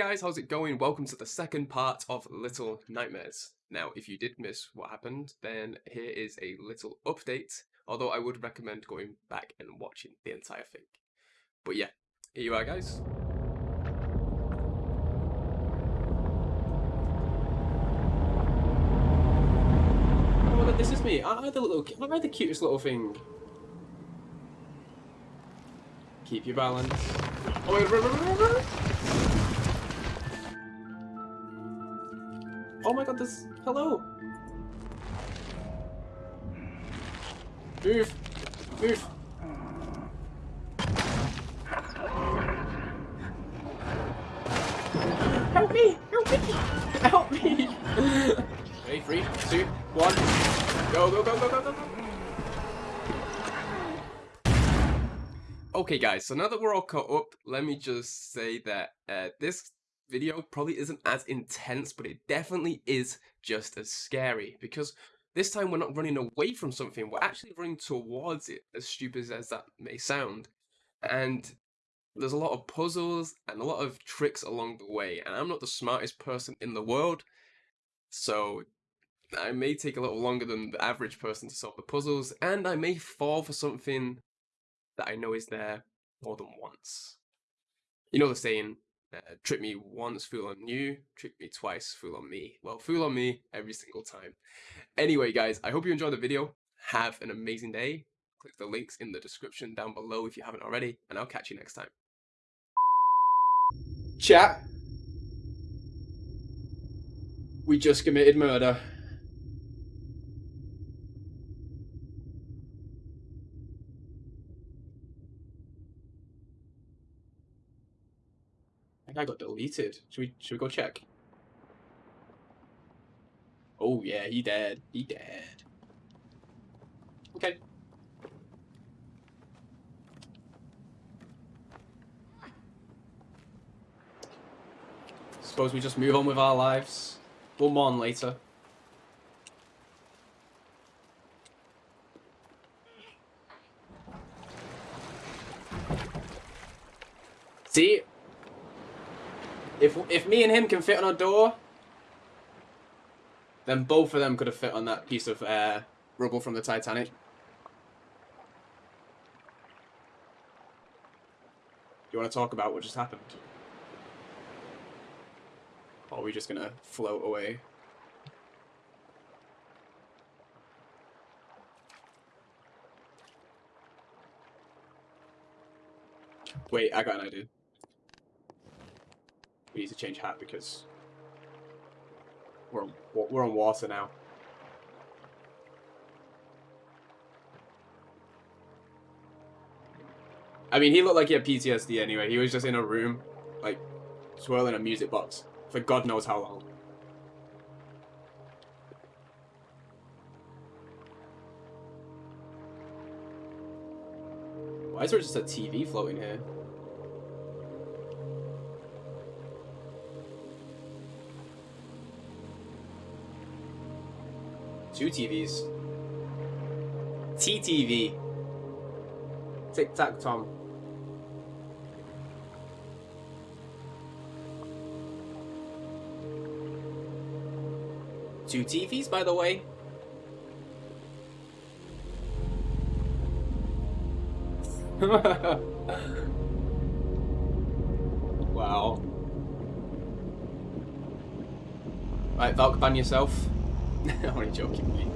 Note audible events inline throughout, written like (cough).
guys, how's it going? Welcome to the second part of Little Nightmares. Now, if you did miss what happened, then here is a little update, although I would recommend going back and watching the entire thing. But yeah, here you are guys. Oh look, this is me. I am the little, I am the cutest little thing. Keep your balance. Oh my god, run, run, run, Oh my god, this... Hello! Move! Move! Help me! Help me! Help me! Ready? Three, two, one. Go, go, go, go, go, go, go! Okay guys, so now that we're all caught up, let me just say that uh, this video probably isn't as intense, but it definitely is just as scary because this time we're not running away from something, we're actually running towards it, as stupid as that may sound. And there's a lot of puzzles and a lot of tricks along the way, and I'm not the smartest person in the world, so I may take a little longer than the average person to solve the puzzles, and I may fall for something that I know is there more than once. You know the saying, uh, trick me once, fool on you. Trick me twice, fool on me. Well, fool on me every single time. Anyway, guys, I hope you enjoyed the video. Have an amazing day. Click the links in the description down below if you haven't already, and I'll catch you next time. Chat. We just committed murder. That guy got deleted. Should we should we go check? Oh yeah, he dead. He dead. Okay. Suppose we just move on with our lives. We'll mourn later. See, if if me and him can fit on a door, then both of them could have fit on that piece of uh, rubble from the Titanic. You want to talk about what just happened? Or are we just gonna float away? Wait, I got an idea. We need to change hat because we're on, we're on water now. I mean, he looked like he had PTSD anyway. He was just in a room, like, swirling a music box for God knows how long. Why is there just a TV floating here? Two TVs. TTV. Tic Tac Tom. Two TVs, by the way. (laughs) wow. Right, Valk, ban yourself. (laughs) Only joking.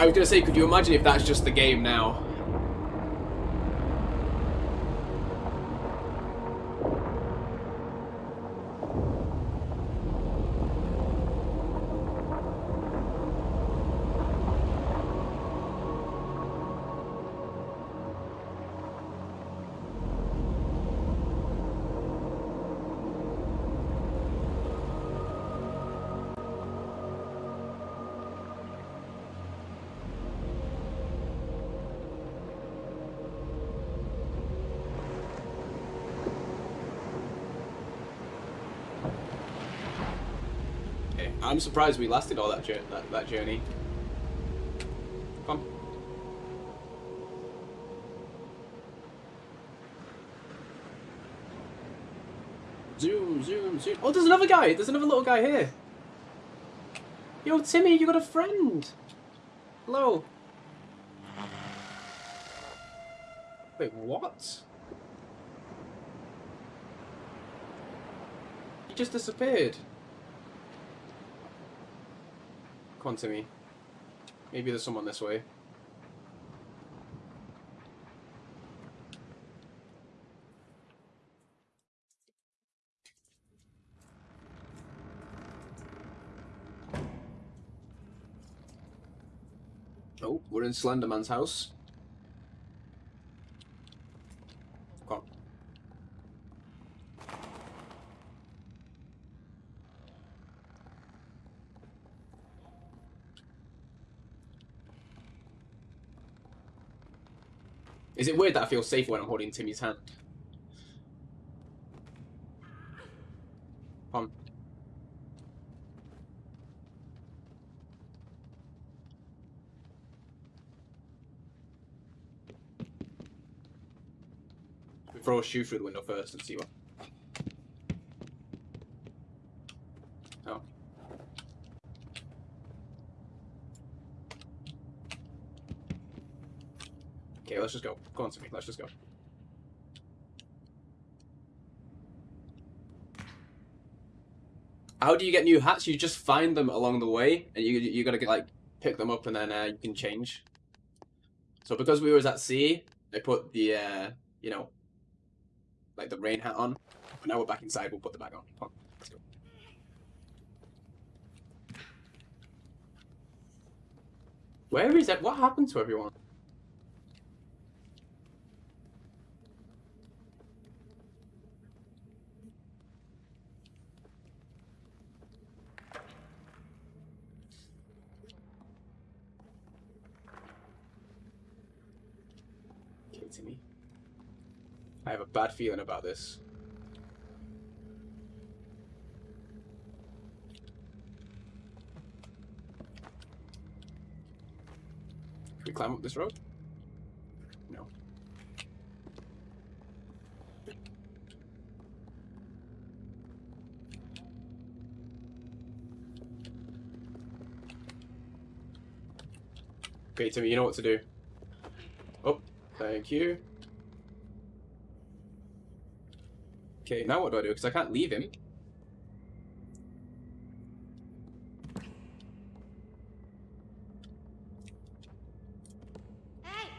I was gonna say, could you imagine if that's just the game now? I'm surprised we lasted all that, that, that journey. Come. Zoom, zoom, zoom. Oh, there's another guy. There's another little guy here. Yo, Timmy, you got a friend. Hello. Wait, what? He just disappeared. Come on, Timmy. Maybe there's someone this way. Oh, we're in Slenderman's house. Is it weird that I feel safer when I'm holding Timmy's hand? Come on. Throw a shoe through the window first and see what. Oh. Okay, let's just go. Go on, Timmy. Let's just go. How do you get new hats? You just find them along the way, and you you gotta get like pick them up, and then uh, you can change. So because we was at sea, I put the uh, you know like the rain hat on. But now we're back inside. We'll put the bag on. On. Where is it? What happened to everyone? Okay, me. I have a bad feeling about this. Can we climb up this road? No. Okay, Timmy, you know what to do. Oh, thank you. Okay, now what do I do? Because I can't leave him. Hey!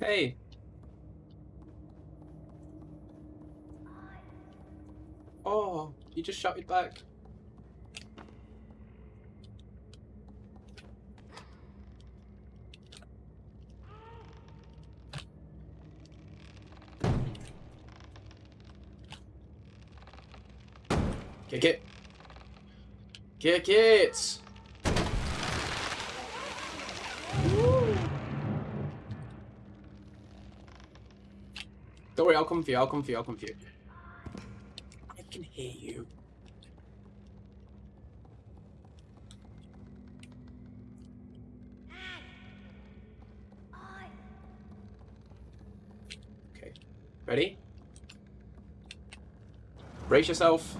Hey! Oh, you just shot shouted back. Kick it. Kick it! Don't worry, I'll come for you, I'll come for you, I'll come for you. I can hear you. Okay. Ready? Brace yourself.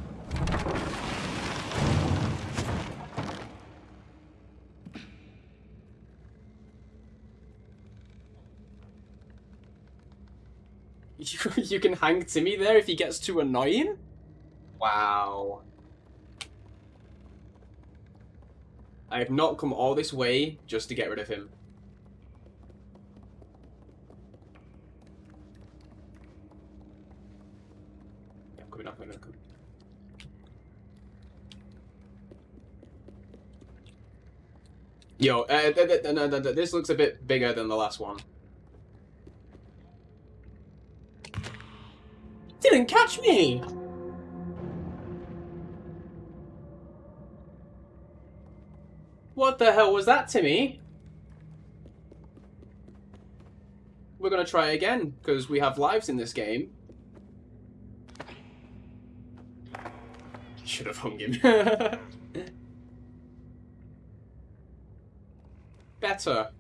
You, can hang Timmy there if he gets too annoying? Wow. I have not come all this way just to get rid of him. Yeah, I'm coming up, I'm coming. Yo, uh, th th no, this looks a bit bigger than the last one. Catch me! What the hell was that, Timmy? We're gonna try again, because we have lives in this game. Should have hung him. Better.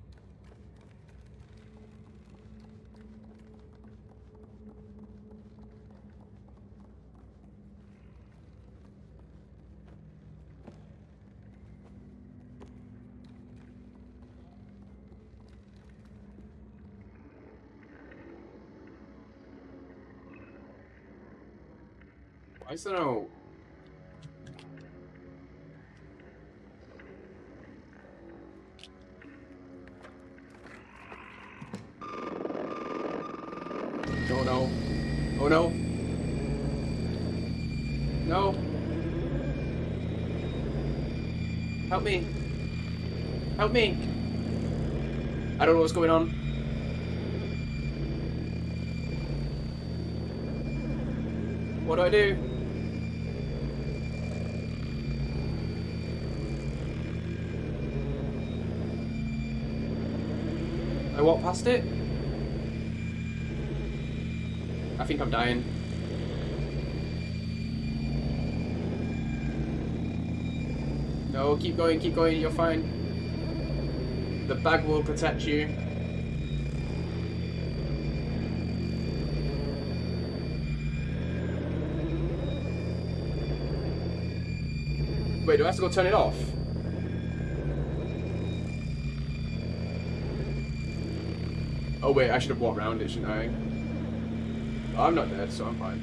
Is there no... Oh no. Oh no. No. Help me. Help me. I don't know what's going on. What do I do? Walk past it? I think I'm dying. No, keep going, keep going, you're fine. The bag will protect you. Wait, do I have to go turn it off? Oh wait, I should have walked around it, shouldn't I? I'm not dead, so I'm fine.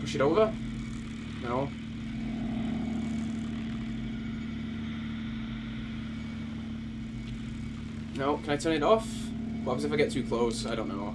Push it over? No. No, can I turn it off? What happens if I get too close? I don't know.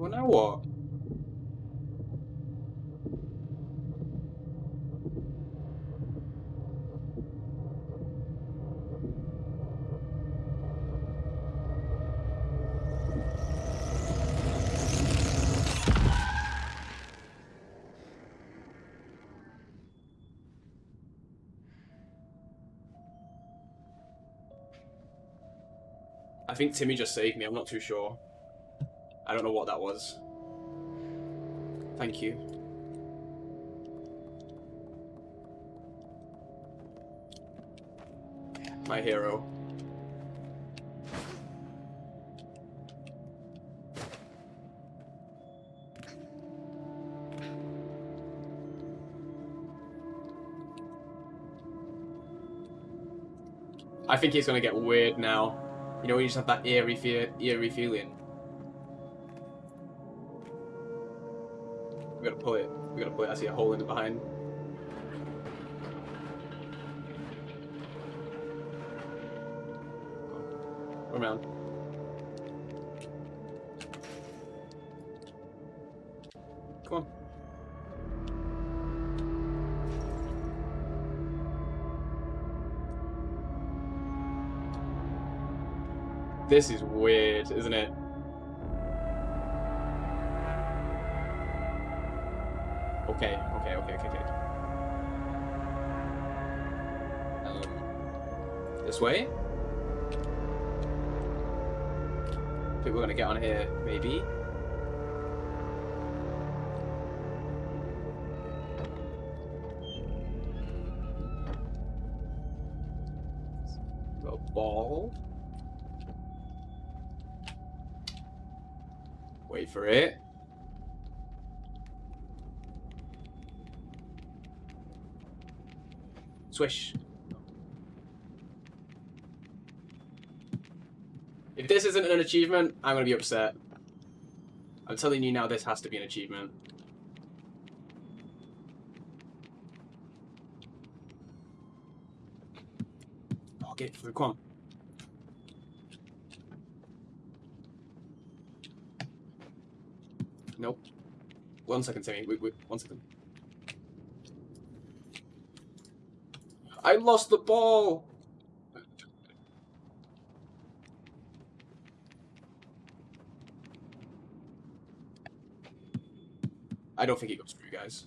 Well, now what? I think Timmy just saved me. I'm not too sure. I don't know what that was. Thank you. My hero. I think it's gonna get weird now. You know, you just have that eerie, fe eerie feeling. I see a hole in the behind. Around. Come on. This is weird, isn't it? Okay, okay, okay, okay, okay. Um, this way? I think we're gonna get on here, maybe. A ball. Wait for it. Swish. If this isn't an achievement, I'm gonna be upset. I'm telling you now, this has to be an achievement. Oh, get through, come on. Nope. One second, Timmy. Wait, wait, one second. I lost the ball! I don't think it goes through, you guys.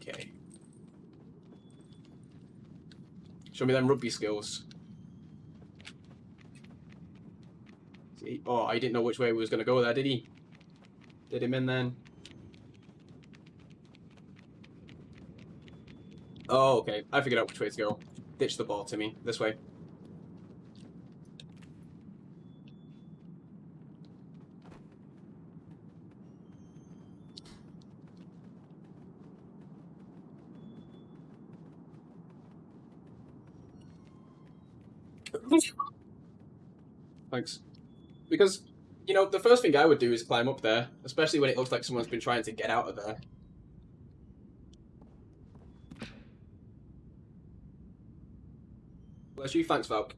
Okay. Show me them rugby skills. Oh, I didn't know which way he was going to go there, did he? Did him in then? Oh, okay. I figured out which way to go. Ditch the ball to me. This way. Thanks. Because, you know, the first thing I would do is climb up there, especially when it looks like someone's been trying to get out of there. Bless you, thanks, Valk.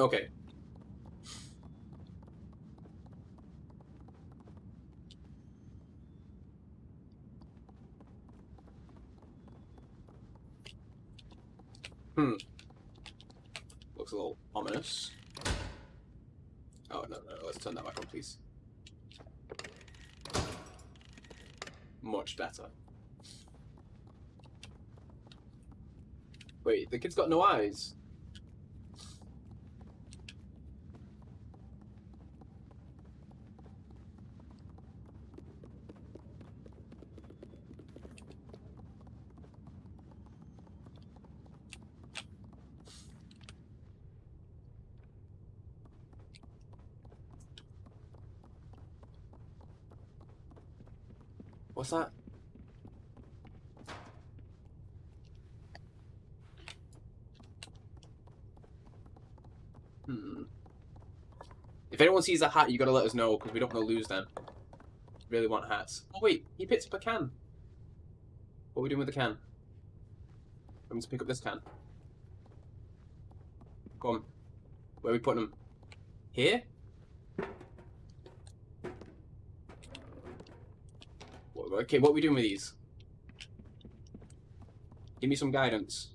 Okay. Hmm. Looks a little ominous. Oh, no, no, let's turn that back on, please. Much better. Wait, the kid's got no eyes. What's that? Hmm. If anyone sees a hat, you gotta let us know, because we don't want to lose them. Really want hats. Oh wait, he picked up a can. What are we doing with the can? I'm to pick up this can. Come on. Where are we putting them? Here? Okay, what are we doing with these? Give me some guidance.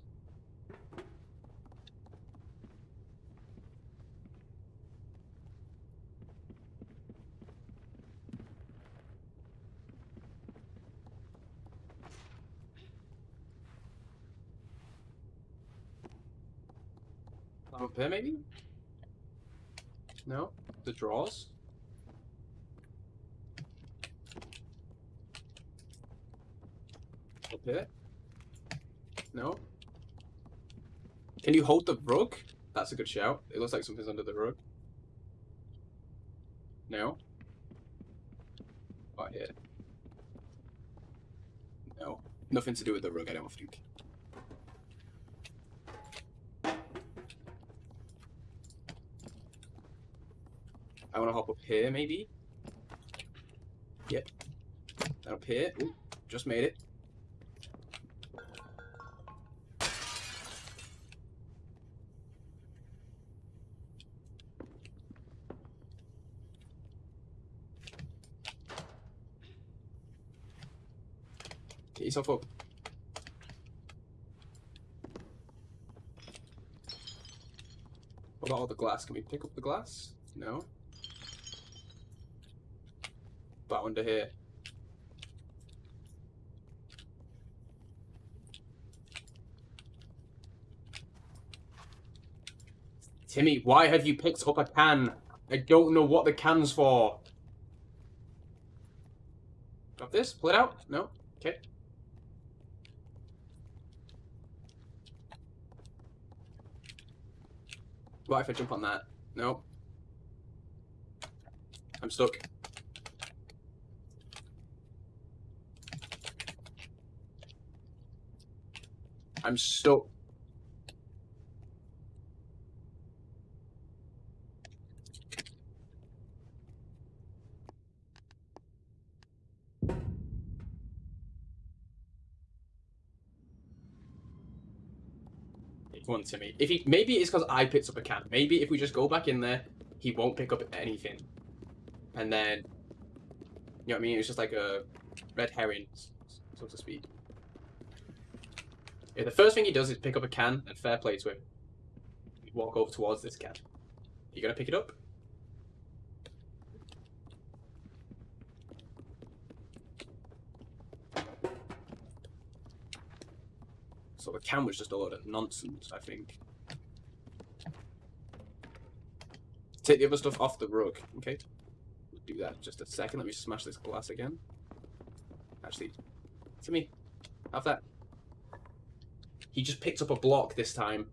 Up here, maybe? No? The drawers? Here? No? Can you hold the rug? That's a good shout. It looks like something's under the rug. No? Oh, right here. No. Nothing to do with the rug, I don't think. I want to hop up here, maybe? Yep. Up here. Ooh, just made it. Yourself up. What about all the glass? Can we pick up the glass? No. About under here. Timmy, why have you picked up a can? I don't know what the can's for. Got this? Pull it out? No? Okay. What if I jump on that? No. I'm stuck. I'm stuck. On, Timmy. If he maybe it's because I picked up a can. Maybe if we just go back in there, he won't pick up anything. And then, you know what I mean? It's just like a red herring, so to speak. Yeah, the first thing he does is pick up a can and fair play to him. Walk over towards this can. Are You gonna pick it up? Can was just a load of nonsense, I think. Take the other stuff off the rug, okay? Do that just a second. Let me smash this glass again. Actually, to me, have that. He just picked up a block this time.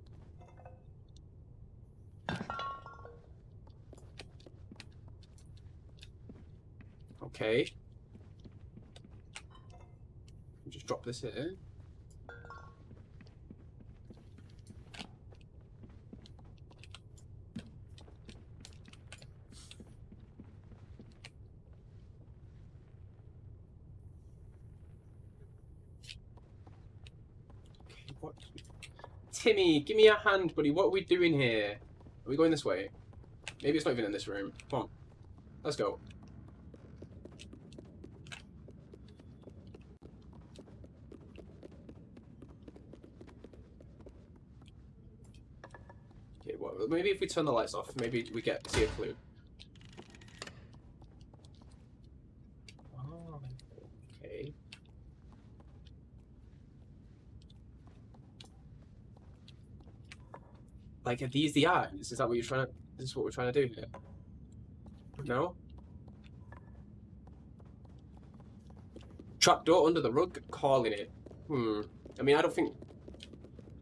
Okay. Just drop this here. What? Timmy, give me a hand, buddy. What are we doing here? Are we going this way? Maybe it's not even in this room. Come on. Let's go. Okay, well, maybe if we turn the lights off, maybe we get see a clue. Oh, okay. Like, are these the eyes? Is that what you're trying to? Is this what we're trying to do here? No. Trapdoor under the rug, calling it. Hmm. I mean, I don't think.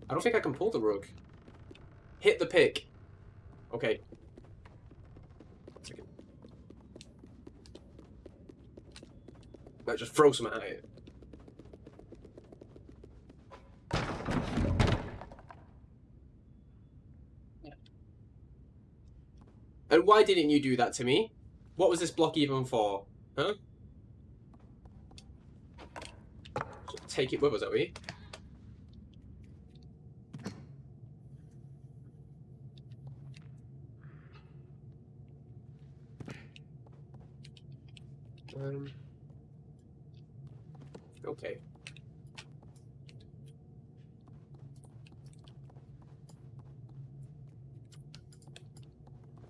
I don't think I can pull the rug. Hit the pick. Okay. Let's just throw some at it. And why didn't you do that to me? What was this block even for? Huh? Take it with us, are we? Um. Okay.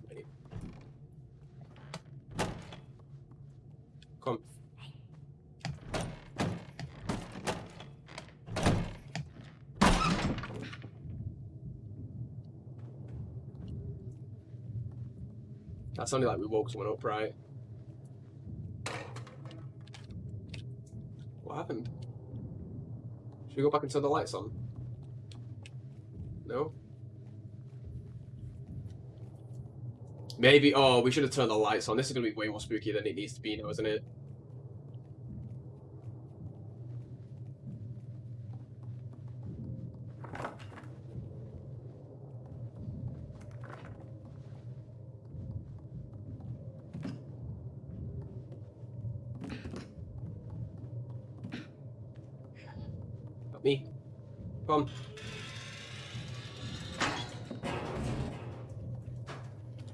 Ready. Come. That sounded like we woke someone up, right? What happened? Should we go back and turn the lights on? No? Maybe, oh, we should have turned the lights on. This is going to be way more spooky than it needs to be now, isn't it? Not me. Come.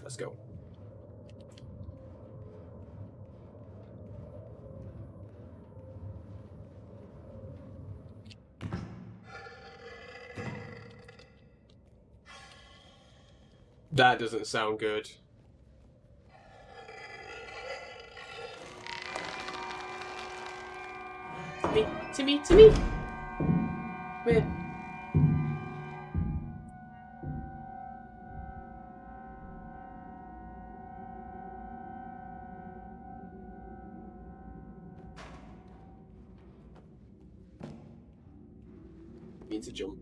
Let's go. That doesn't sound good. Timmy, Timmy, Timmy. Where? Need to jump.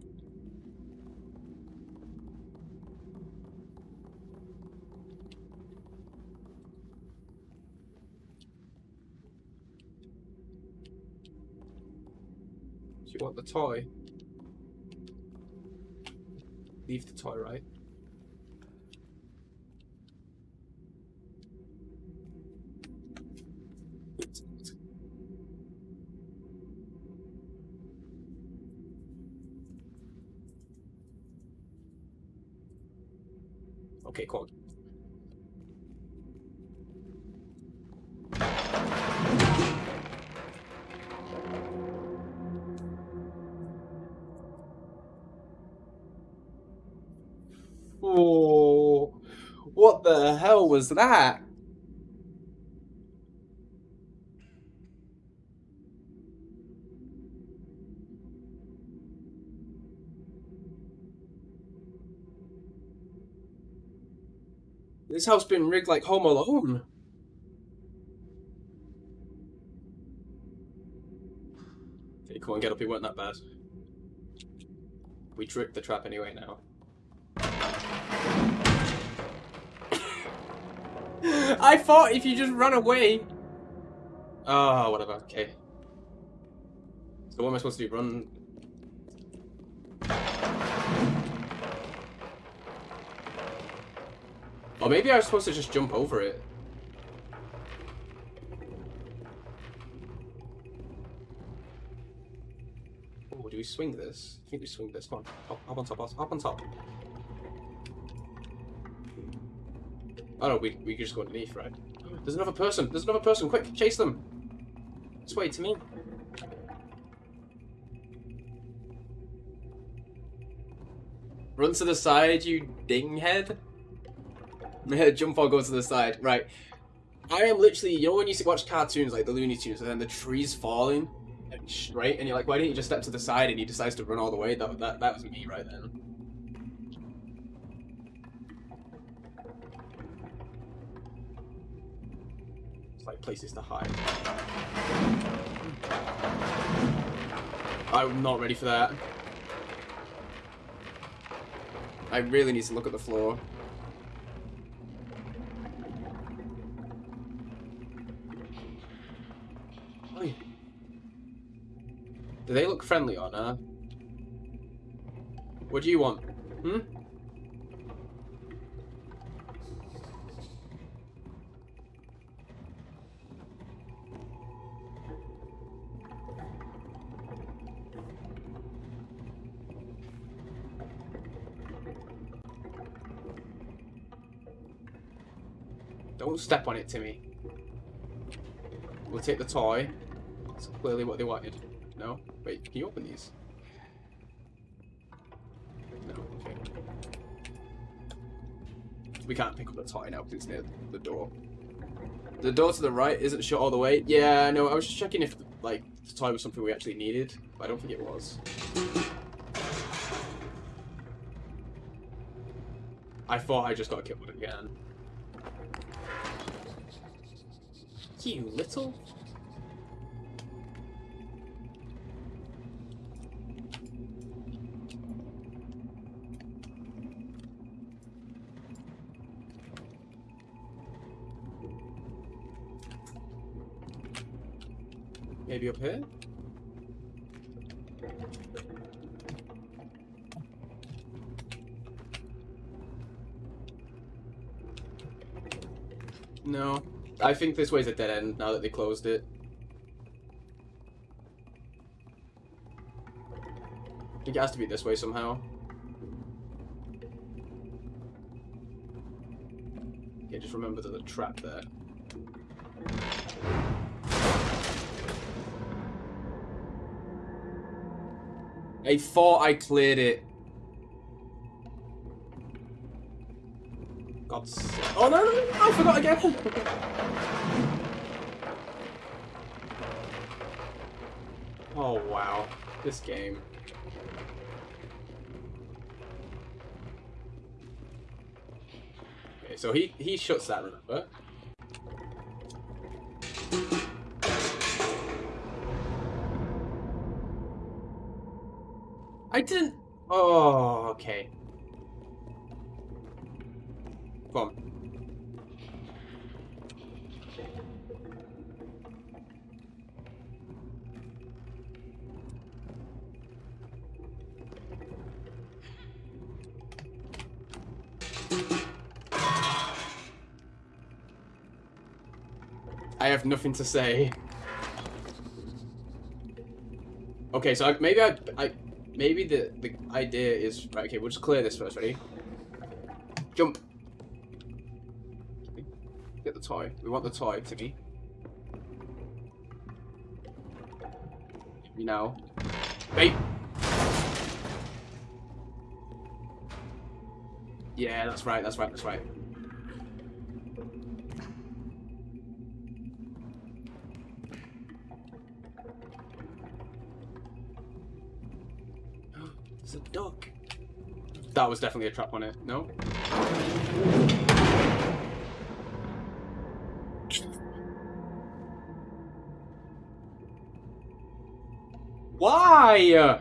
Do you want the toy? Leave the toy, right? Okay, cool. Oh, what the hell was that? This house been rigged like Home Alone. Okay, come on, get up. It weren't that bad. We tricked the trap anyway now. (coughs) I thought if you just run away. Oh, whatever. Okay. So what am I supposed to do? Run? Or maybe I was supposed to just jump over it. Oh, do we swing this? I think we swing this. Come on. Hop on top. Hop on top. Oh no, we, we just go underneath, right? There's another person! There's another person! Quick, chase them! This way to me. Run to the side, you dinghead. (laughs) Jump or go to the side. Right. I am literally, you know when you watch cartoons like the Looney Tunes and then the tree's falling straight and you're like, why didn't you just step to the side and he decides to run all the way? That, that, that was me right then. It's like places to hide. I'm not ready for that. I really need to look at the floor. Do they look friendly on nah? What do you want? Hmm? Don't step on it, Timmy. We'll take the toy. That's clearly what they wanted. No? Wait, can you open these? No, okay. We can't pick up the toy now because it's near the door. The door to the right isn't shut all the way. Yeah, no, I was just checking if, like, the toy was something we actually needed, but I don't think it was. I thought I just got killed again. You little... Maybe up here? No. I think this way's a dead end now that they closed it. It has to be this way somehow. Okay, just remember there's a trap there. I thought I cleared it. Oh no, no, no, I forgot again. (laughs) Oh, wow. This game. Okay, so he, he shuts that, remember? I didn't... Oh, okay. On. I have nothing to say. Okay, so I, maybe I, I, maybe the the idea is right. Okay, we'll just clear this first. Ready? Jump. Get the toy. We want the toy, Timmy. You now. Wait. Yeah, that's right. That's right. That's right. It's a duck. That was definitely a trap on it. No? Why?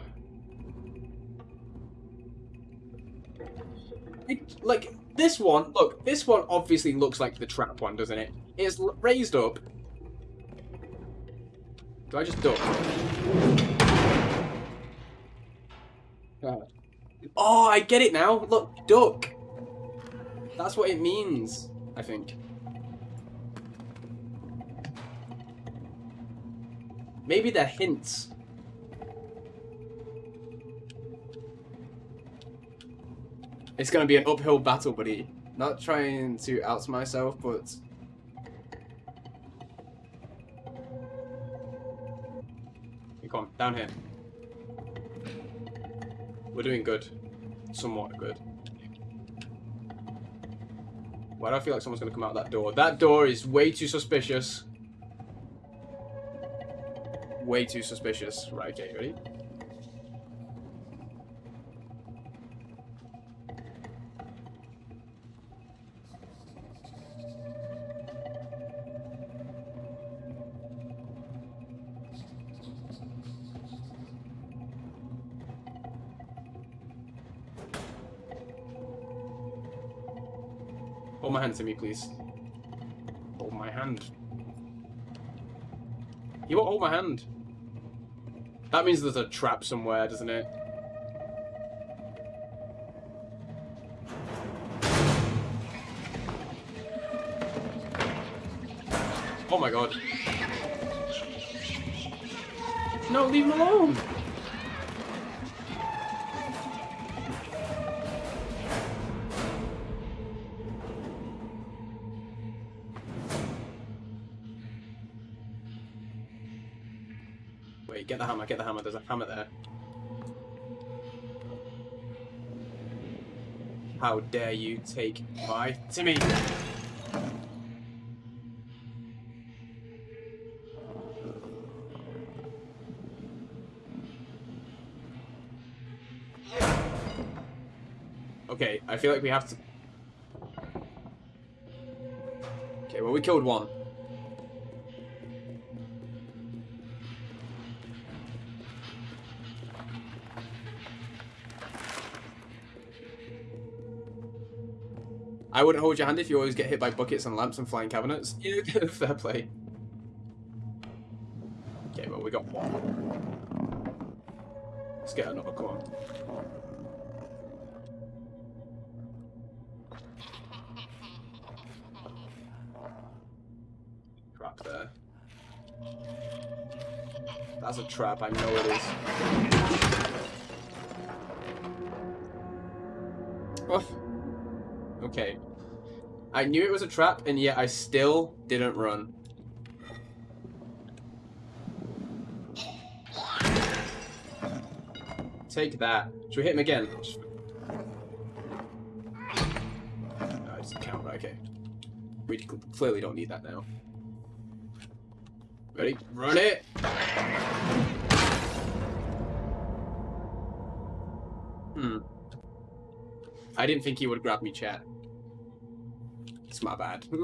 It, like, this one, look, this one obviously looks like the trap one, doesn't it? It's raised up. Do I just duck? Oh, I get it now. Look, duck. That's what it means, I think. Maybe they're hints. It's gonna be an uphill battle, buddy. Not trying to out myself, but... Come on, down here. We're doing good. Somewhat good. Why do I feel like someone's going to come out that door? That door is way too suspicious. Way too suspicious. Right, okay, ready? Hand to me, please. Hold my hand. You won't hold my hand. That means there's a trap somewhere, doesn't it? How dare you take my Timmy? Okay, I feel like we have to... Okay, well we killed one. I wouldn't hold your hand if you always get hit by buckets and lamps and flying cabinets. (laughs) Yeah, (laughs) fair play. Okay, well, we got one. Let's get another, come on. Trap (laughs) there. That's a trap, I know it is. I knew it was a trap, and yet I still didn't run. Take that. Should we hit him again? No, just the camera, okay. We clearly don't need that now. Ready? Run it! Hmm. I didn't think he would grab me, chat. It's my bad. (laughs)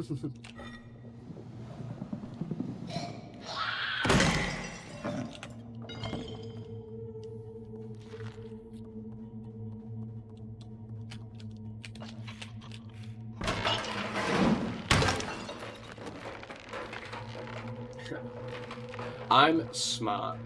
I'm smart.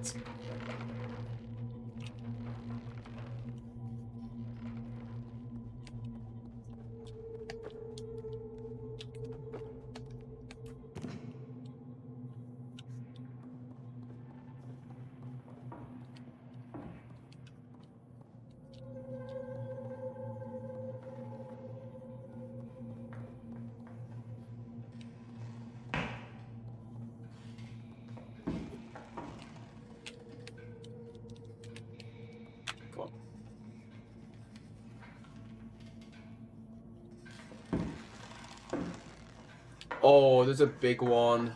Oh, there's a big one.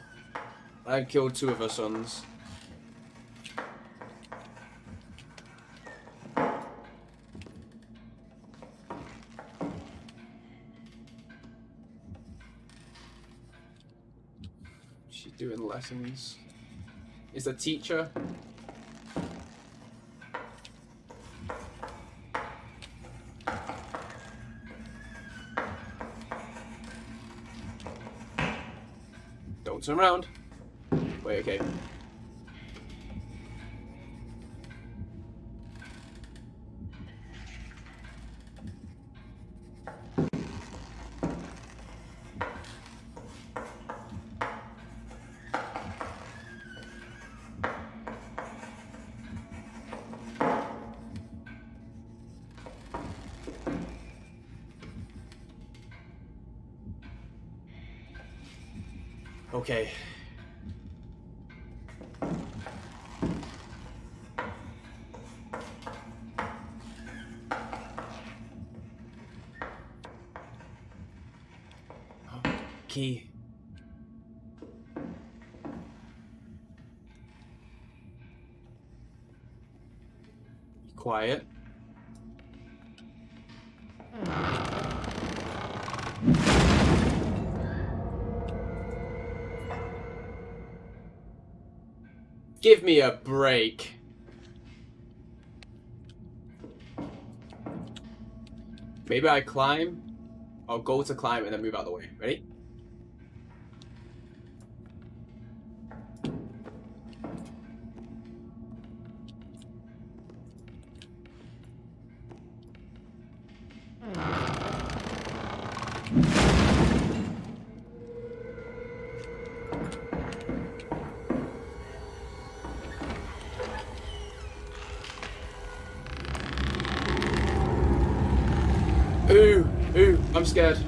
I killed two of her sons. She's doing lessons. Is the teacher? Turn around. Wait, okay. Okay. Key. Quiet. Give me a break. Maybe I climb. I'll go to climb and then move out of the way. Ready? Scared.